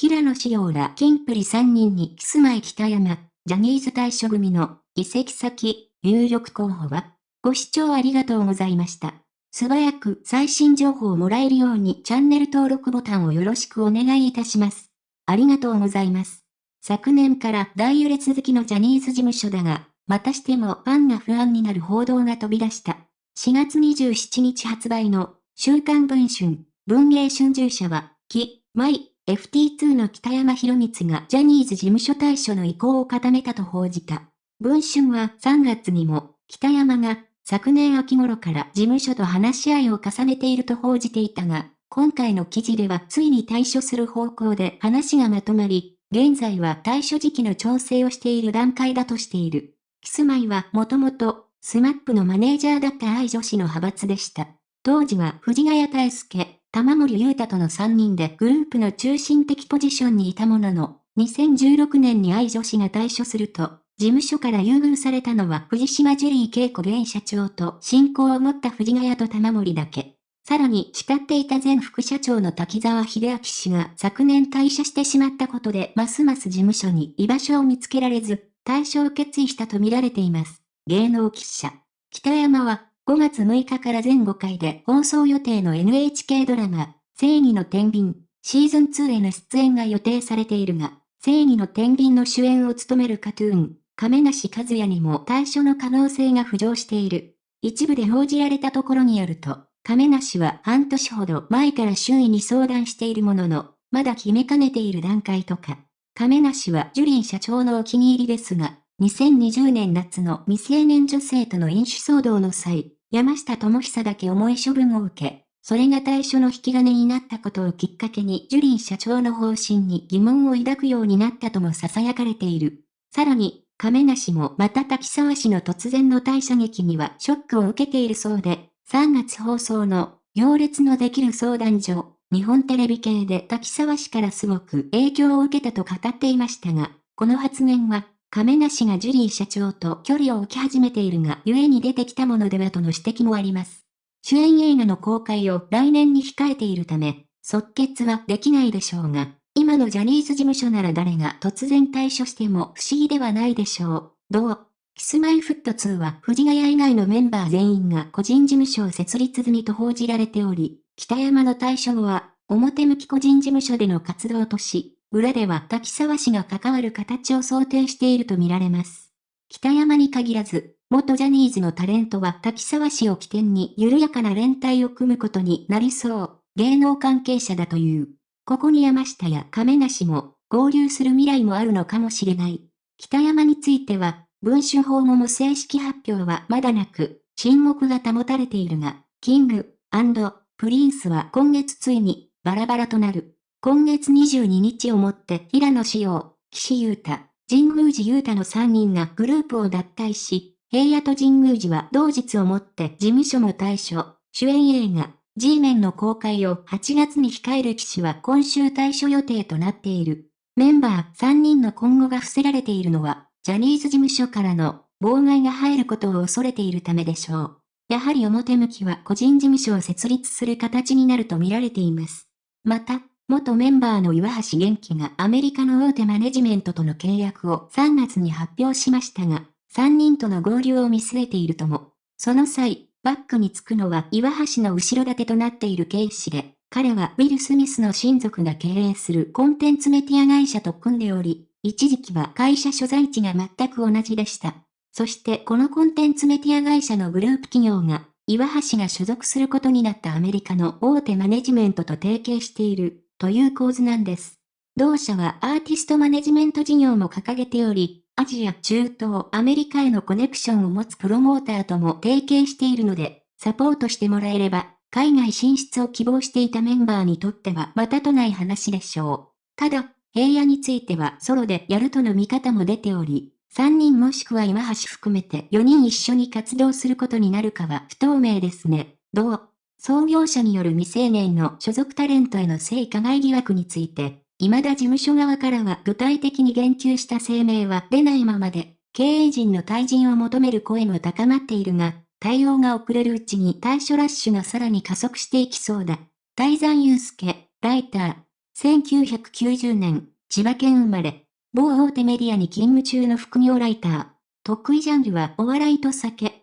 平野紫耀らキンプリ3人にキスマイ北山、ジャニーズ対処組の移籍先、有力候補は、ご視聴ありがとうございました。素早く最新情報をもらえるようにチャンネル登録ボタンをよろしくお願いいたします。ありがとうございます。昨年から大揺れ続きのジャニーズ事務所だが、またしてもファンが不安になる報道が飛び出した。4月27日発売の週刊文春、文芸春秋社は、 Kis-My-Ft2 の北山博光がジャニーズ事務所退所の意向を固めたと報じた。文春は3月にも、北山が昨年秋頃から事務所と話し合いを重ねていると報じていたが、今回の記事ではついに退所する方向で話がまとまり、現在は退所時期の調整をしている段階だとしている。キスマイはもともと、スマップのマネージャーだった I女史の派閥でした。当時は藤ヶ谷大輔、玉森裕太との3人でグループの中心的ポジションにいたものの、2016年に愛女子が退所すると、事務所から優遇されたのは藤島ジュリー恵子現社長と親交を持った藤ヶ谷と玉森だけ。さらに慕っていた前副社長の滝沢秀明氏が昨年退社してしまったことでますます事務所に居場所を見つけられず、退所を決意したと見られています。芸能記者。北山は5月6日から全5回で放送予定の NHK ドラマ、正義の天秤、シーズン2への出演が予定されているが、正義の天秤の主演を務めるカトゥーン、亀梨和也にも対処の可能性が浮上している。一部で報じられたところによると、亀梨は半年ほど前から周囲に相談しているものの、まだ決めかねている段階とか。亀梨はジュリー社長のお気に入りですが、2020年夏の未成年女性との飲酒騒動の際、山下智久だけ重い処分を受け、それが対処の引き金になったことをきっかけにジュリー社長の方針に疑問を抱くようになったとも囁かれている。さらに、亀梨もまた滝沢氏の突然の退社劇にはショックを受けているそうで、3月放送の行列のできる相談所、日本テレビ系で滝沢氏からすごく影響を受けたと語っていましたが、この発言は、亀梨がジュリー社長と距離を置き始めているが、故に出てきたものではとの指摘もあります。主演映画の公開を来年に控えているため、即決はできないでしょうが、今のジャニーズ事務所なら誰が突然退所しても不思議ではないでしょう。どう？キスマイフット2は藤ヶ谷以外のメンバー全員が個人事務所を設立済みと報じられており、北山の対処後は、表向き個人事務所での活動とし、裏では滝沢氏が関わる形を想定しているとみられます。北山に限らず、元ジャニーズのタレントは滝沢氏を起点に緩やかな連帯を組むことになりそう、芸能関係者だという。ここに山下や亀梨も合流する未来もあるのかもしれない。北山については、文春報後の正式発表はまだなく、沈黙が保たれているが、キング、アンドプリンスは今月ついに、バラバラとなる。今月22日をもって平野紫耀、岸優太、神宮寺優太の3人がグループを脱退し、平野と神宮寺は同日をもって事務所も退所、主演映画、G メンの公開を8月に控える騎士は今週対処予定となっている。メンバー3人の今後が伏せられているのは、ジャニーズ事務所からの妨害が入ることを恐れているためでしょう。やはり表向きは個人事務所を設立する形になると見られています。また、元メンバーの岩橋元気がアメリカの大手マネジメントとの契約を3月に発表しましたが、3人との合流を見据えているとも。その際、バックにつくのは岩橋の後ろ盾となっているケイシで、彼はウィル・スミスの親族が経営するコンテンツメディア会社と組んでおり、一時期は会社所在地が全く同じでした。そしてこのコンテンツメディア会社のグループ企業が、岩橋が所属することになったアメリカの大手マネジメントと提携している、という構図なんです。同社はアーティストマネジメント事業も掲げており、アジア、中東、アメリカへのコネクションを持つプロモーターとも提携しているので、サポートしてもらえれば、海外進出を希望していたメンバーにとってはまたとない話でしょう。ただ、平野についてはソロでやるとの見方も出ており、3人もしくは今橋含めて4人一緒に活動することになるかは不透明ですね。どう？創業者による未成年の所属タレントへの性加害疑惑について、未だ事務所側からは具体的に言及した声明は出ないままで、経営陣の退陣を求める声も高まっているが、対応が遅れるうちに対処ラッシュがさらに加速していきそうだ。大山祐介、ライター、1990年、千葉県生まれ、某大手メディアに勤務中の副業ライター。得意ジャンルはお笑いと酒。